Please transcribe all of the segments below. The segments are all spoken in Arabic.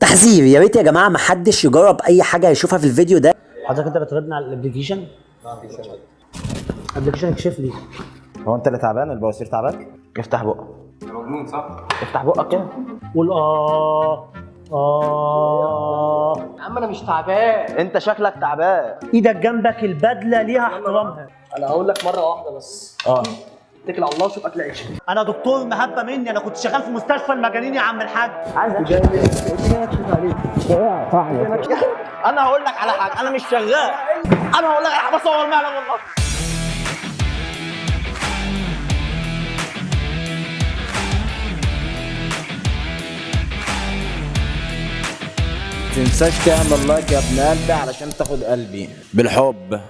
تحذير. يا ريت يا جماعة ما حدش يجرب أي حاجة يشوفها في الفيديو ده. حضرتك أنت بتردنا على ال application؟ ال application اكشف لي هو أنت اللي تعبان؟ البواسير تعبان؟ افتح بقك. مجنون صح؟ افتح بقك كده. قول آه آه. يا عم أنا مش تعبان. أنت شكلك تعبان. إيدك جنبك البدلة ليها احترامها. أنا هقول لك مرة واحدة بس. آه. اتكل على الله وشوف أكل عيش أنا دكتور محبة مني أنا كنت شغال في مستشفى المجانين يا عم الحاج. أنا هقول لك على حاجة أنا مش شغال. أنا هقول لك أنا بصور معلم والله. تنساش تعمل لايك يا ابن قلبي علشان تاخد قلبي. بالحب.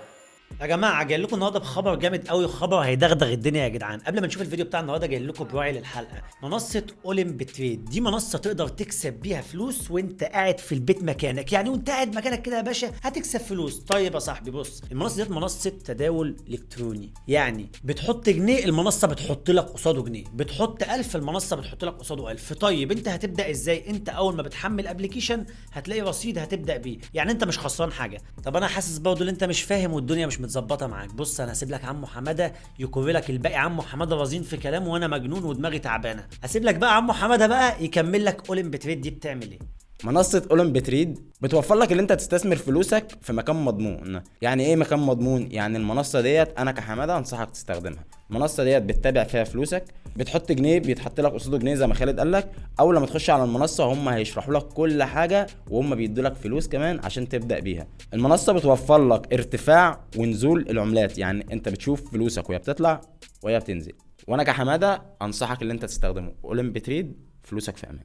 يا جماعة جاي لكم النهارده بخبر جامد قوي خبر هيدغدغ الدنيا يا جدعان. قبل ما نشوف الفيديو بتاع النهارده جاي لكم براعي للحلقة. منصة Olymp Trade. دي منصة تقدر تكسب بيها فلوس وانت قاعد في البيت مكانك. يعني وانت قاعد مكانك كده يا باشا هتكسب فلوس. طيب يا صاحبي بص المنصة ديت منصة تداول إلكتروني. يعني بتحط جنيه المنصة بتحط لك قصاده جنيه. بتحط 1000 المنصة بتحط لك قصاده 1000 طيب انت هتبدأ إزاي؟ انت أول ما بتحمل application هتلاقي رصيد هتبدأ بيه. يعني انت مش خسران حاجة. طب أنا حاسس برضه إن انت مش فاهم والدنيا مش متظبطة معاك. بص أنا هسيب لك عمو حماده يكوي لك الباقي. عمو حماده رزين في كلامه وأنا مجنون ودماغي تعبانة. هسيب لك بقى عمو حماده بقى يكمل لك اولمب تريد دي بتعمل إيه؟ منصة اولمب تريد بتوفر لك ان انت تستثمر فلوسك في مكان مضمون. يعني إيه مكان مضمون؟ يعني المنصة ديت أنا كحمادة انصحك تستخدمها. المنصة ديت بتتابع فيها فلوسك بتحط جنيه بيتحط لك قصاده جنيه زي ما خالد قال لك. اول لما تخش على المنصة هم هيشرحوا لك كل حاجة وهم بيدوا لك فلوس كمان عشان تبدأ بيها. المنصة بتوفر لك ارتفاع ونزول العملات. يعني انت بتشوف فلوسك وهي بتطلع وهي بتنزل. وأنا كحمادة انصحك ان انت تستخدمه. اولمب تريد فلوسك في أمان.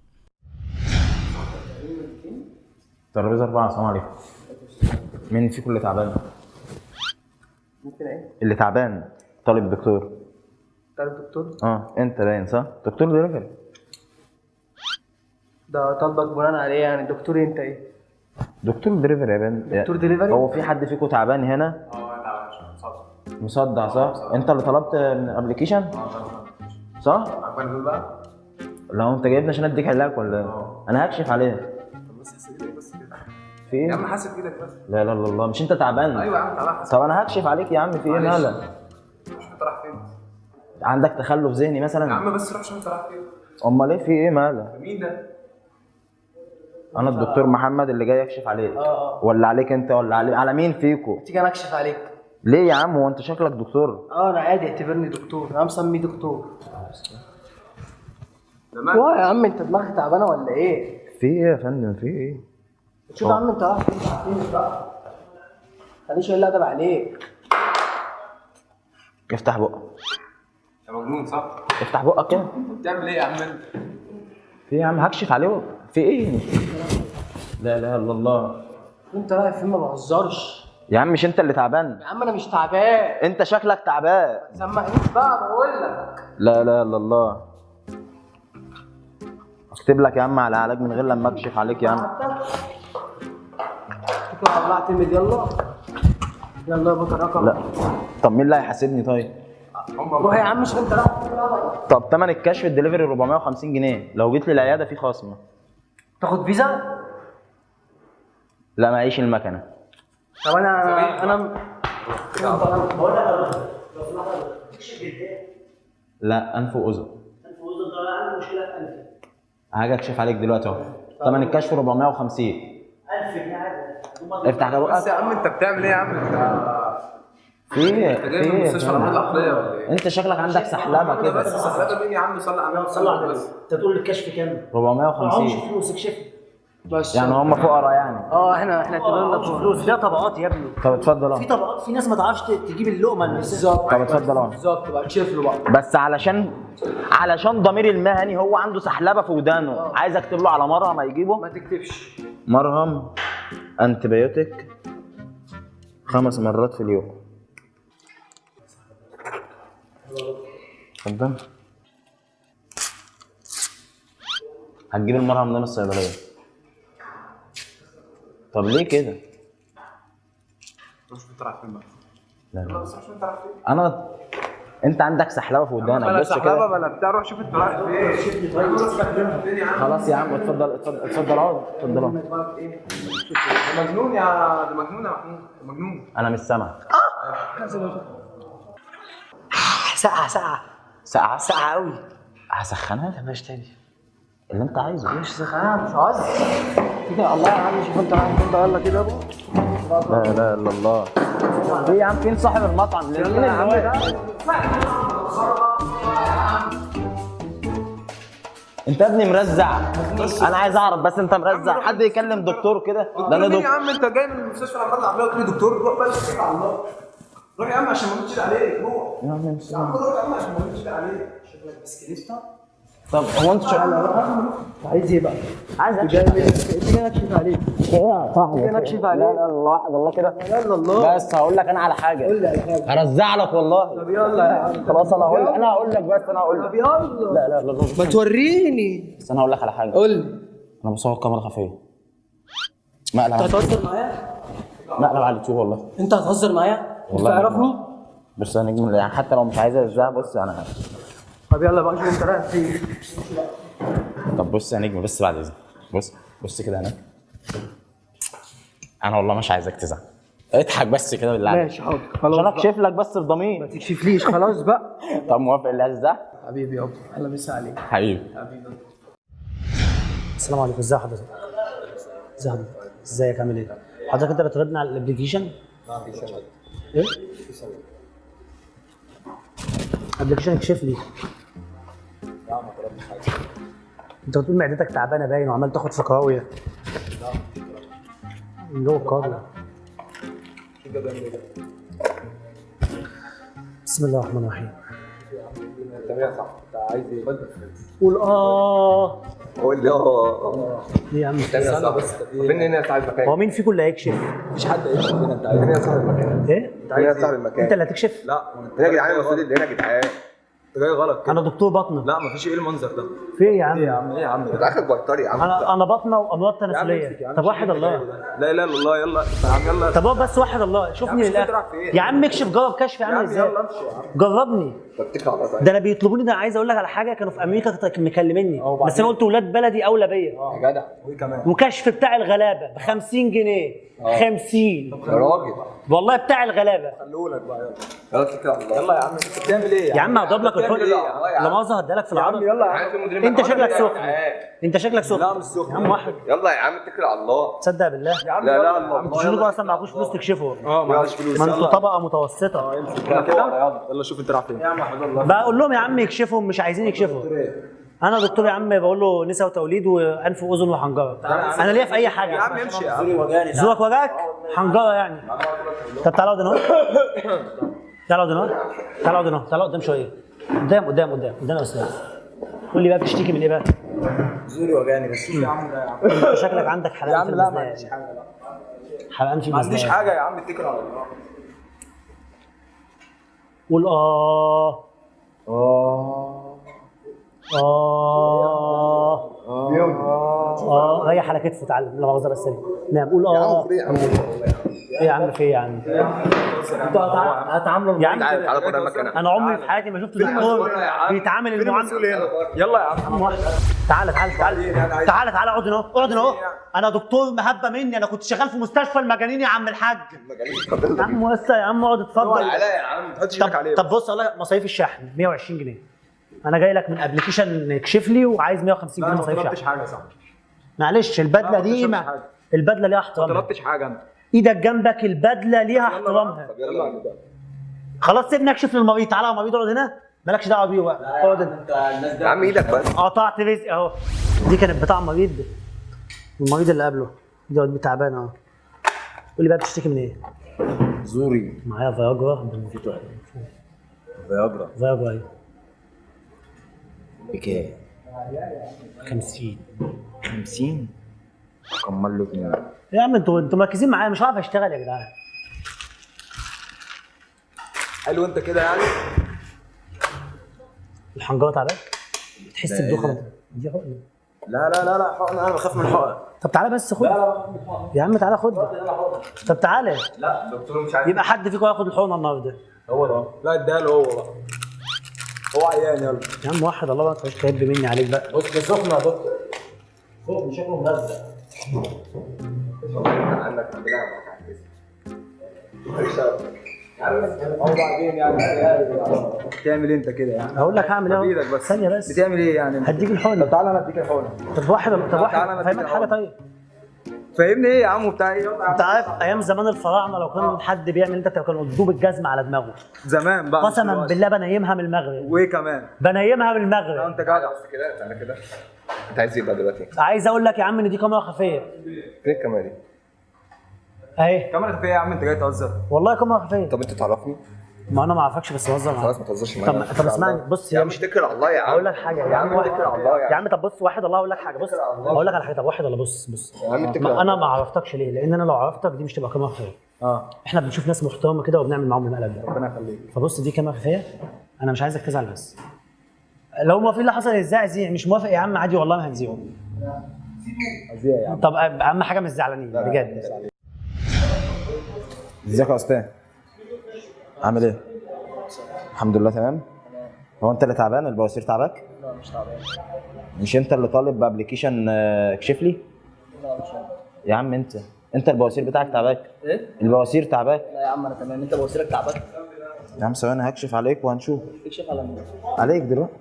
ترابيزه أربعة السلام عليكم مين فيكم اللي تعبان؟ ممكن إيه؟ اللي تعبان طالب دكتور طالب دكتور آه أنت باين صح؟ دكتور دليفري ده طالبك بناء عليه يعني دكتور أنت إيه؟ دكتور دليفري يا بان دكتور دليفري؟ هو في حد فيكم تعبان هنا؟ آه تعبان عشان صدق مصدع صح؟ أنت اللي طلبت من ال application؟ صح؟ عجبان دول بقى؟ لو أنت جايبني عشان أديك علاج ولا إيه؟ أنا هكشف عليه كده في يا؟ عم حاسب إيدك بس. لا لا لا الله مش أنت تعبان؟ أيوه يا عم تعالى حاسب طب أنا هكشف عليك يا عم في إيه. مالك؟ شوف أنت رايح فين؟ عندك تخلف ذهني يا مثلا؟ عم بس روح شوف أنت رايح فين؟ أمال إيه؟ في إيه؟ مالك؟ مين ده؟ أنا الدكتور محمد اللي جاي يكشف عليك. ولا عليك أنت ولا علي... على مين فيكو؟ تيجي أنا أكشف عليك. ليه يا عم؟ هو أنت شكلك دكتور. آه أنا عادي اعتبرني دكتور. أنا مسميه دكتور. واه يا عم أنت دماغك تعبانة ولا إيه؟ في إيه يا فندم؟ في إيه؟ شوف يا عم انت بقى؟ خليش يقول ادب عليك افتح بقك. انت مجنون صح؟ افتح بقك كده بتعمل إيه يا عم انت؟ في إيه يا عم؟ هكشف عليه. في إيه؟ لا إله إلا الله. انت رايح فين؟ ما بهزرش. يا عم مش انت اللي تعبان. يا عم أنا مش تعبان. انت شكلك تعبان. سمعنيش بقى؟ بقول لك. لا إله إلا الله. اكتب لك يا عم على علاج من غير لما اكشف عليك يا عم. الله اعتمد يلا. يلا يا بطل رقم. لا. طب مين اللي هيحاسبني طيب؟ روح يا عم مش انت. طب تمن الكشف الدليفري 450 جنيه. لو جيت لي العياده في خصم. تاخد فيزا؟ لا معيش المكنة. طب أنا أنا أنا لا انف واذن هاجي أكشف عليك دلوقتي أهو. تمن الكشف 450 افتح كده بس يا بقك عم انت بتعمل إيه يا عم؟ انت؟ في إيه انت في جاي من إيه مستشفى الامراض العقليه ولا إيه؟ انت شكلك عندك سحلبة كده. بس سحلبة مين يا عم؟ صلي على النبي صلى على بس انت تقول الكشف كام؟ 450 فلوس اكشف بس. يعني هم فقراء يعني. آه إحنا إحنا اعتبرنا. فلوس. ده طبقات يا ابني. طب اتفضل. في طبقات في ناس ما تعرفش تجيب اللقمة اللي بالظبط. طب اتفضل. بالظبط. بقى تشوف له بقى. بس علشان علشان ضمير المهني هو عنده سحلبة في ودانه. عايز اكتب له على مرهم هيجيبه. ما تكتبش. مرهم؟ انتبيوتيك خمس مرات في اليوم. اتفضل هتجيب المرهم ده من الصيدلية. طب ليه كده؟ فين بقى لا لا. أنا انت عندك سحلبة في ودانك. بص سحلبة كده بلا بتاع؟ روح شوف انت رايح فين. خلاص يا عم اتفضل اتفضل اتفضل اقعد اتفضل اقعد. ده مجنون يا ده مجنون يا محمود ده مجنون. أنا مش سامع ساقعة ساقعة. ساعة ساقعة قوي هسخنها؟ ماشي تاني. اللي انت عايزه. مش سخانه مش عايز. كده الله يا عم شوف انت عارف انت يلا كده. لا لا إلا الله. إيه يا عم؟ فين صاحب المطعم يلا يا عم. انت يا ابني مرزع. أنا عايز اعرف بس انت مرزع. حد يكلم دكتور كده؟ ده أنا مين يا دكتور. عم؟ انت جاي من المستشفى الامراض العقليه وتقول لي دكتور روح بقى اتكل على الله. روح يا عم عشان ما نمشي عليك روح. يا عم مش يا عم. روح يا عم عشان ما نمشي عليك. طب هو انت شغال عايز إيه بقى؟ عايز أكشف. عليك أكشف عليك؟ يا صاحبي؟ أكشف عليك؟ لا لا الله واحد الله كده. يلا الله. بس هقول لك أنا على حاجة. قول لي على حاجة. هرزع لك والله. طب يلا يا عم. خلاص أنا هقول أنا هقول لك بس أنا هقول لك. طب يلا. لا لا لا لا ما توريني. بس أنا هقول لك على حاجة. قول لي. أنا بصور كاميرا خفية. مقلب انت هتهزر معايا؟ مقلب على اليوتيوب والله. أنت هتهزر معايا؟ والله تعرفني؟ بس أنا نجم يعني حتى لو مش عايز ارزع بص أنا طب يلا بقى شوف انت رايح فين. طب بص يا نجم بس بعد إذنك. بص بص كده هناك. أنا والله مش عايزك تزعل. اضحك بس كده بالله عليك. ماشي حاضر. خلاص عشان. اكشف لك بس ما بضمير تكشفليش خلاص بقى. طب موافق اللي عايز ده حبيبي يابا. يلا مسا عليك. حبيبي. السلام عليكم. ازي حضرتك؟ ازي حضرتك؟ إزيك؟ عامل إيه؟ حضرتك أنت بتردنا على ال application إيه؟ application اكشف لي. انت بتقول معدتك تعبانة باين وعمال تاخد في قراويه اللي هو القاضي بسم الله الرحمن الرحيم. قول آه. قول لي آه. إيه يا عم؟ استنى بس فين هنا صاحب المكان. هو مين فيكم اللي هيكشف؟ مفيش حد هيكشف هنا. أنت عايز هنا صاحب المكان إيه؟ هنا صاحب المكان أنت اللي هتكشف؟ لا. هنا يا جدعان المفروض اللي هنا يا جدعان. انت جاي غلط أنا دكتور بطنة. لا مفيش إيه المنظر ده. في إيه يا عم؟ يا عم؟ إيه يا عم؟ أنت اخرك بطاري يا عم. أنا أنا بطنة وأمراض تناسلية. طب واحد الله. لا اله الا الله يلا يا عم يلا. طب بس واحد الله. يا شوفني للاخر إيه؟ يا عم اكشف جرب كشف يا عامل عم إزاي؟ جربني. ده أنا بيطلبوني ده عايز أقول لك على حاجة. كانوا في أمريكا مكلميني؟ بس أنا قلت ولاد بلدي أولى بيا. يا جدع. وكشف بتاع الغلابة ب 50 جنيه 50 يا راجل. والله بتاع الغلابة. خلولك بقى يلا. يلا اتكل على الله يلا يا عم انت بتعمل إيه يا عم هضرب لك الفل إيه. لا مؤاخذة هديلك في العرض. يلا يا عم. المدير انت شكلك سخن. انت شكلك سخن لا مش سخن يا عم واحد. يلا يا عم اتكل على الله. تصدق بالله. يا عم لا لا الله أنتوا شنو أصلا معكوش فلوس تكشفوا آه معلش فلوس. ما أنتوا طبقة متوسطة. كده يلا. يلا شوف انت رايح فين. يا عم احمد الله. بقول لهم يا عم يكشفوا مش عايزين يكشفوا. أنا دكتور يا عم بقول له نساء وتوليد وانف واذن وحنجره. أنا ليا في اي حاجة. يا عم امشي يا عم. زورك وجعك؟ حنجره يعني. طب تعالى اقعد هنا. تعالى اقعد هنا. تعالى اقعد هنا. تعالى قدام شوية. قدام قدام قدام. قدام يا أستاذ. قول لي بقى بتشتكي من إيه بقى؟ زوري وجعني بس. يا عم ده يا شكلك عندك يا حلقان في عم لا ما عنديش حاجة لا. حلقان في ما عنديش حاجة يا عم اتكل على الله قول آه. آه. آه. آه. ريح على كتفه تعالى لا مؤاخذة بس. نعم قول. آه. يا عم إيه يا عم في إيه يا عم أنتوا هتع- هتعاملوا يا عم تعالى تعالى خد المكان أنا عمري في حياتي ما شفت دكتور بيتعامل المعامله يلا يا عم. تعالى تعالى تعالى تعالى تعالى اقعد هنا اقعد هنا. اهو أنا دكتور مهبة مني أنا كنت شغال في مستشفى المجانين يا عم الحاج. يا عم وسع يا عم اقعد اتفضل. يا عم ما تحطش إيدك عليه طب طب بص والله مصاريف الشحن 120 جنيه. أنا جاي لك من ابلكيشن اكشف لي وعايز 150 لا جنيه ما مصاريف طلبتش حاجة يا صاحبي. معلش البدلة ما دي ما حاجة. البدلة ليها ما احترامها طلبتش حاجة. أنا إيدك جنبك البدلة ليها احترامها طب يلا. يلا خلاص سيبني اكشف للمريض. تعالى يا مريض اقعد هنا. مالكش دعوة بيه بقى اقعد انت يا عم إيدك بس. قطعت رزق اهو. دي كانت بتاع مريض. المريض اللي قبله. دي واد تعبان اهو. قول لي بقى بتشتكي من إيه؟ زوري. معايا فياجرا. فياجرا. فياجرا أيوه بكام 50 50 كمل له اتنين يا عم أنتوا أنتوا مركزين معايا مش عارف أشتغل يا جدعان. حلو أنت كده يعني؟ الحنجره تعبان تحس إيه بدوخة؟ دي حقنة. لا لا لا لا حقن أنا بخاف من الحقن طب تعالى بس خد. يا عم تعالى خد. طب تعالى. لا الدكتور مش عايز يبقى حد فيكم هياخد الحقنة النهارده. هو ده. لا اديها له هو بقى. هو عيان يلا. يا عم واحد الله ما تبقاش تهب مني عليك بقى. بص ده سخن يا دكتور. سخن شكله ملزق عنك يعني بتعمل انت كده يعني هقول لك هعمل إيه؟ بس. ثانية بس. بتعمل إيه يعني؟ انت؟ هديك الحقنة. طب تعالى أنا اديك الحقنة. طب واحد طب واحد. فاهمك حاجة. طيب. فاهمني إيه يا عم؟ وبتاع إيه؟ انت عارف أيام زمان الفراعنه لو كان حد بيعمل انت كانوا يدوب الجزمه على دماغه. زمان بقى قسما. بالله بنيمها من المغرب. وإيه كمان؟ بنيمها من المغرب. أنت جدع. كده تعالى كده. انت عايز إيه بقى دلوقتي؟ عايز أقول لك يا عم إن دي كاميرا خفية. فين الكاميرا دي؟ أهي. كاميرا خفية يا عم أنت جاي تهزر. والله كاميرا خفية. طب أنت تعرفني؟ ما أنا ما اعرفكش بس بهزر معاك. خلاص ما تهزرش طب معايا طب اسمعني بص يا عم مش اتكل على الله يا عم. أقول لك حاجة يا عم واحد الله يا عم. طب بص واحد الله أقول لك حاجة بص أقول لك على حاجة طب واحد ولا بص بص. يا عم اتكل أنا الله. ما عرفتكش ليه لأن أنا لو عرفتك دي مش تبقى كاميرا خفيه آه. إحنا بنشوف ناس محترمة كده وبنعمل معاهم المقلب ده ربنا يخليك. فبص دي كاميرا خفيه أنا مش عايزك تزعل بس. لو ما في اللي حصل إزاي زيع مش موافق يا عم عادي والله ما هنزيعه إزاي يا عم. طب أهم حاجة مش زعلانين بجد ازيك يا أستاذ؟ عامل إيه؟ الحمد لله تمام. هو انت اللي تعبان؟ البواسير تعباك لا مش تعبان. مش انت اللي طالب ب application آه، اكشف لي لا مش. يا عم انت انت البواسير بتاعك تعباك إيه؟ البواسير تعباك لا يا عم أنا تمام. انت بوصيلك تعبان يا عم ثواني هكشف عليك وهنشوف. اكشف على مين؟ عليك دلوقتي.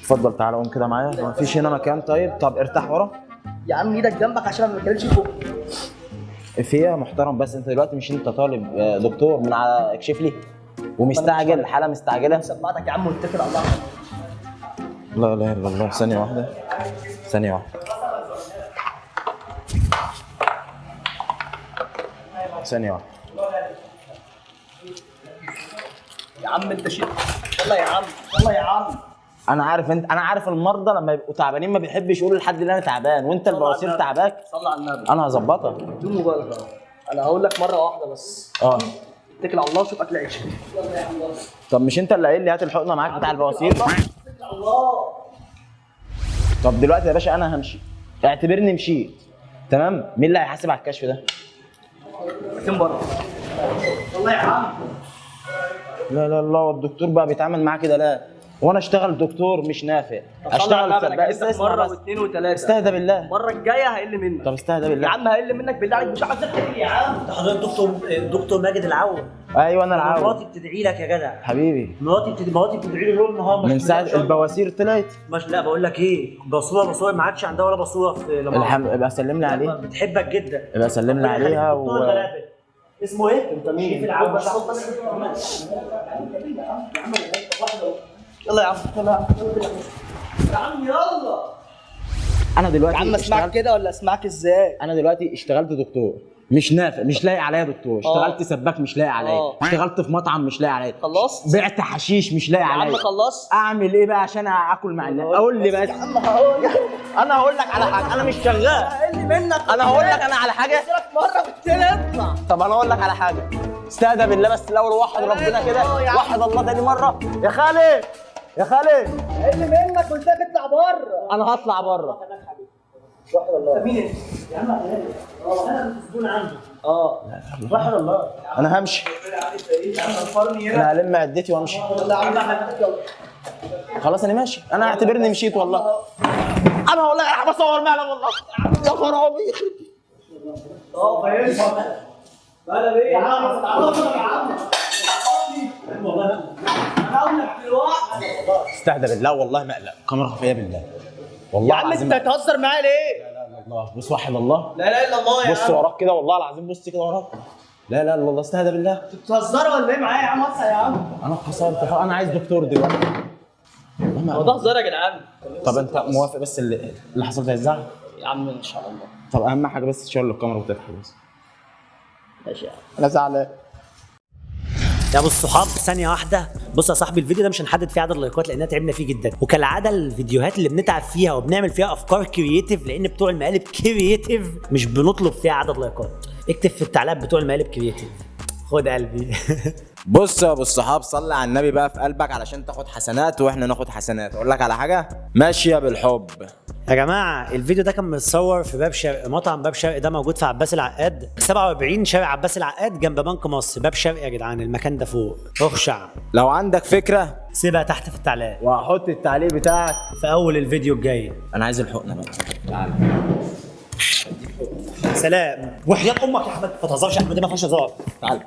اتفضل تعالى قوم كده معايا. ما فيش هنا مكان؟ طيب طب ارتاح ورا. يا عم إيدك جنبك عشان ما بتكلمش فوق. في يا محترم بس انت دلوقتي مش انت طالب آه، دكتور من على اكشف لي. ومستعجل الحاله مستعجلة. سمعتك يا عم واتكل على الله. لا اله الا الله ثانية واحدة. ثانية واحدة. ثانية واحدة. يا عم انت شيء. يلا يا عم يلا يا عم. أنا عارف انت أنا عارف المرضى لما يبقوا تعبانين ما بيحبش يقولوا لحد اللي أنا تعبان وانت البواسير تعباك. صلي على النبي. أنا هظبطك. بدون مبالغة. أنا هقول لك مرة واحدة بس. آه. اتكل على الله وشوف أكل عيش. طب مش انت اللي قايل لي هات الحقنة معاك بتاع البواسير اتكل على الله. طب دلوقتي يا باشا أنا همشي. اعتبرني مشيت. تمام؟ مين اللي هيحاسب على الكشف ده؟ فين بره. يلا يا عم لا لا لا الدكتور بقى بيتعامل معاه كده لا. وأنا اشتغل دكتور مش نافع. اشتغل سباق اسمع مرة بس واثنين وثلاثة. استهدى بالله. المره الجاية هقل منك. طب استهدى يا بالله عم هقل منك بالله عليك. مش عايز اتكل يا عم. حضرتك دكتور دكتور ماجد العون. أيوه أنا العاون مراتي بتدعي لك يا جدع. حبيبي. مراتي بتدعي مراتي بتدعي لي ليل نهار من ساعة البواسير طلعت. مش لا بقول لك إيه؟ بصوره بصوره ما عادش عندها ولا بصوره في لما الحم... ابقى سلم لي عليه. بتحبك جدا. ابقى سلم لي عليها و... اسمه إيه؟ انت مين؟ شريف العون. يلا يا عم يلا يا عم يا عم يلا. أنا دلوقتي يا عم اسمعك اشتغلت كده ولا اسمعك إزاي؟ أنا دلوقتي اشتغلت دكتور. مش نافع مش لاقي عليا دكتور. اشتغلت آه. سباك مش لاقي عليا. آه. اشتغلت في مطعم مش لاقي عليا. خلصت بعت حشيش مش لاقي يا عم عليا. خلصت أعمل إيه بقى عشان آكل مع الناس؟ قول لي بس. يا عم هقول أنا هقول لك على حاجة. أنا مش شغال. هقل منك. أنا هقول لك أنا على حاجة. قلت لك مره بالتاني اطلع طب أنا أقول لك على حاجة. استهدى بالله بس الأول وحد ربنا كده. آه. وحد الله تاني مرة. يا خالد. يا خالد. هقل منك قلت لك اطلع بره. أنا هطلع بره. مين انت؟ يا عم أنا المسجون عنده. آه. وحد الله. أنا همشي. أنا هلم عدتي وأمشي. خلاص أنا ماشي. أنا اعتبرني مشيت والله. أنا أنا بصور معلم والله. يا خرابي. آه فاهم بلا بيه يا عم يا عم. دلوقتي استهدى بالله والله ما أقلق. كاميرا خفية بالله يا والله عم العظيم أنت هتهزر معايا ليه؟ لا اله الا الله بص وحد الله. لا اله إلا الله يا بص عم. وراك كده والله العظيم بص كده وراك. لا لا إلا الله استهدى بالله. أنتوا بتهزروا ولا إيه معايا يا عم؟ وسع يا عم. أنا خسرت. أنا عايز دكتور دلوقتي. والله ما هو ده هزار يا جدعان. طب أنت موافق بس اللي, اللي حصل ده الزعل؟ يا عم إن شاء الله. طب أهم حاجة بس تشغل الكاميرا وتضحك بس. ماشي يا عم. أنا زعلان. يا ابو الصحاب ثانية واحدة. بص يا صاحبي الفيديو ده مش هنحدد فيه عدد اللايكات لأننا تعبنا فيه جدا. وكالعادة الفيديوهات اللي بنتعب فيها وبنعمل فيها أفكار creative لأن بتوع المقالب creative مش بنطلب فيها عدد لايكات. اكتب في التعليقات بتوع المقالب creative خد قلبي. بص يا أبو الصحاب صلي على النبي بقى في قلبك علشان تاخد حسنات وإحنا ناخد حسنات. أقول لك على حاجة؟ ماشيه بالحب يا جماعة الفيديو ده كان متصور في باب شرق مطعم باب شرق ده موجود في عباس العقاد 47 شارع عباس العقاد جنب بنك مصر. باب شرق يا جدعان المكان ده فوق. أخشع. لو عندك فكرة؟ سيبها تحت في التعليقات وهحط التعليق بتاعك في أول الفيديو الجاي. أنا عايز الحقنة بقى. تعالى سلام. وحياة أمك يا أحمد ما تهزرش يا أحمد دي ما فيهاش هزار. تعالى